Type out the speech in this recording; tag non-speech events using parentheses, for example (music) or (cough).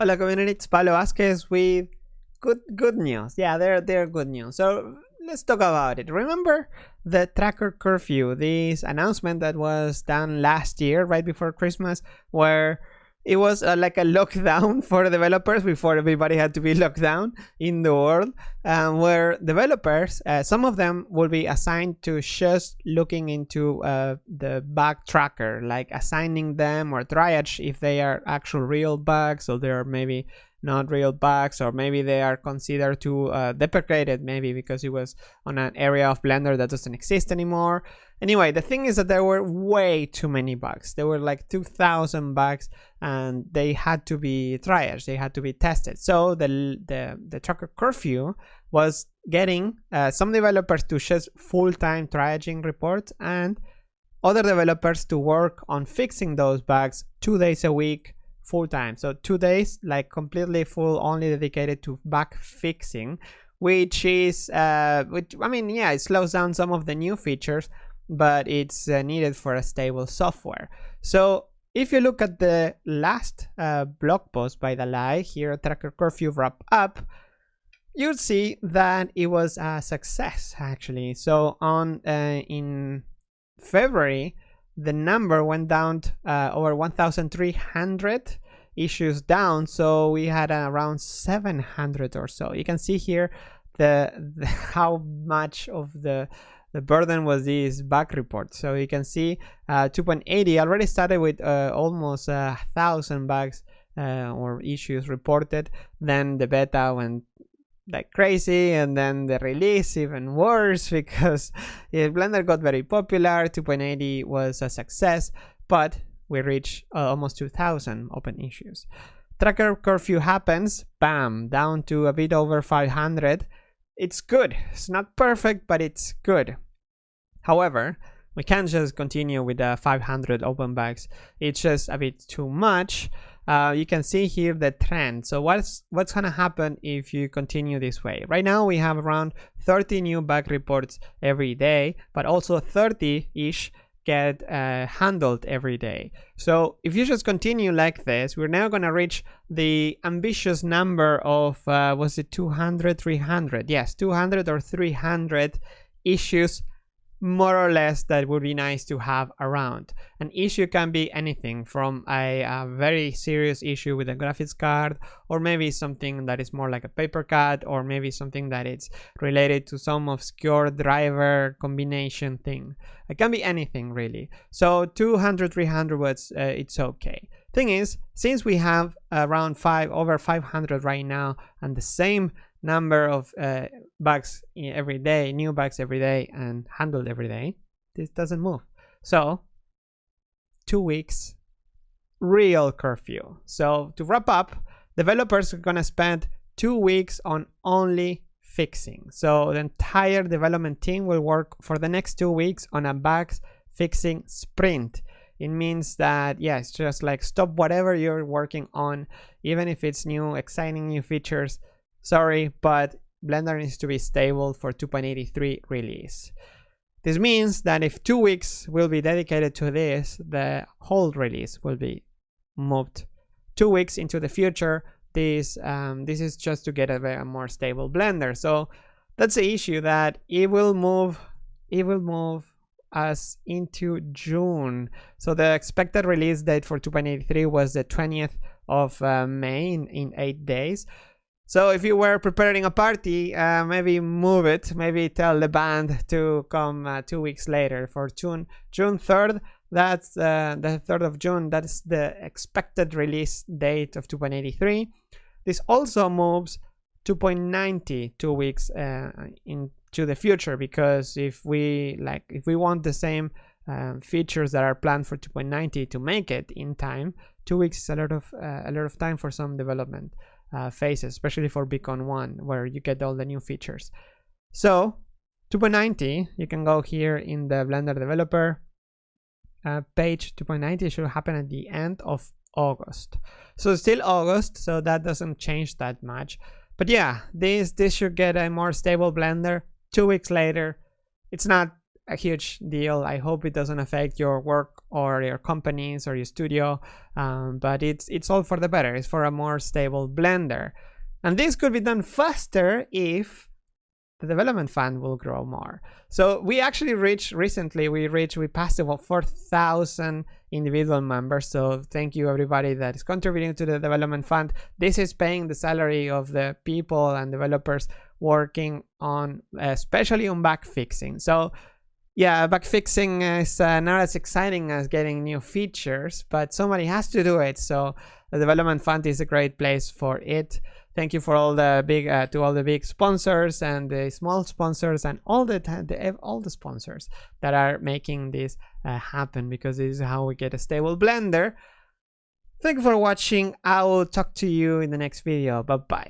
Oh, Hola community, it's Pablo Vazquez with good good news. Yeah, they're they're good news. So let's talk about it. Remember the tracker curfew, this announcement that was done last year, right before Christmas, where it was uh, like a lockdown (laughs) for developers before everybody had to be locked down in the world um, where developers uh, some of them will be assigned to just looking into uh, the bug tracker like assigning them or triage if they are actual real bugs or they're maybe not real bugs or maybe they are considered to uh, deprecated maybe because it was on an area of blender that doesn't exist anymore. Anyway the thing is that there were way too many bugs. There were like 2000 bugs and they had to be triaged. They had to be tested. So the the, the tracker curfew was getting uh, some developers to just full-time triaging reports and other developers to work on fixing those bugs two days a week full time. So two days like completely full only dedicated to bug fixing which is uh which i mean yeah it slows down some of the new features but it's uh, needed for a stable software. So if you look at the last uh, blog post by Dalai here tracker curfew wrap up you'll see that it was a success actually. So on uh, in february the number went down uh, over 1300 issues down so we had uh, around 700 or so. You can see here the, the, (laughs) how much of the the burden was this bug report. So you can see uh, 2.80 already started with uh, almost a thousand bugs uh, or issues reported. Then the beta went like crazy and then the release even worse (laughs) because yeah, blender got very popular 2.80 was a success but we reached uh, almost 2000 open issues. Tracker curfew happens bam down to a bit over 500 it's good. It's not perfect but it's good. However we can't just continue with the 500 open bugs it's just a bit too much uh, you can see here the trend. So what's what's gonna happen if you continue this way? Right now we have around 30 new bug reports every day but also 30 ish get uh, handled every day. So if you just continue like this we're now going to reach the ambitious number of uh, was it 200 300 yes 200 or 300 issues more or less that would be nice to have around. An issue can be anything from a, a, very serious issue with a graphics card or maybe something that is more like a paper cut or maybe something that is related to some obscure driver combination thing. It can be anything really. So 200, 300 words, uh, it's okay. Thing is, since we have around five over 500 right now and the same number of uh, bugs every day, new bugs every day, and handled every day, this doesn't move. So, two weeks, real curfew. So, to wrap up, developers are gonna spend two weeks on only fixing. So, the entire development team will work for the next two weeks on a bugs fixing sprint. It means that, yeah, it's just like stop whatever you're working on, even if it's new, exciting new features Sorry, but Blender needs to be stable for 2.83 release. This means that if two weeks will be dedicated to this, the whole release will be moved two weeks into the future. This um, this is just to get a, a more stable Blender. So that's the issue that it will move it will move us into June. So the expected release date for 2.83 was the 20th of uh, May in, in eight days. So if you were preparing a party, uh, maybe move it. Maybe tell the band to come uh, two weeks later for June June third. That's uh, the third of June. That's the expected release date of 2.83. This also moves 2.90 two weeks uh, into the future because if we like if we want the same um, features that are planned for 2.90 to make it in time, two weeks is a lot of uh, a lot of time for some development uh, phases, especially for Bcon1, where you get all the new features. So 2.90, you can go here in the Blender developer uh, page 2.90 should happen at the end of August. So still August, so that doesn't change that much. But yeah, this this should get a more stable Blender two weeks later. It's not a huge deal. I hope it doesn't affect your work or your companies or your studio, um, but it's it's all for the better. It's for a more stable Blender, and this could be done faster if the development fund will grow more. So we actually reached recently, we reached, we passed about 4,000 individual members. So thank you everybody that is contributing to the development fund. This is paying the salary of the people and developers working on, especially on bug fixing. So yeah, bug fixing is uh, not as exciting as getting new features, but somebody has to do it. So the development fund is a great place for it. Thank you for all the big uh, to all the big sponsors and the small sponsors and all the, the all the sponsors that are making this uh, happen because this is how we get a stable blender. Thank you for watching. I will talk to you in the next video. Bye bye.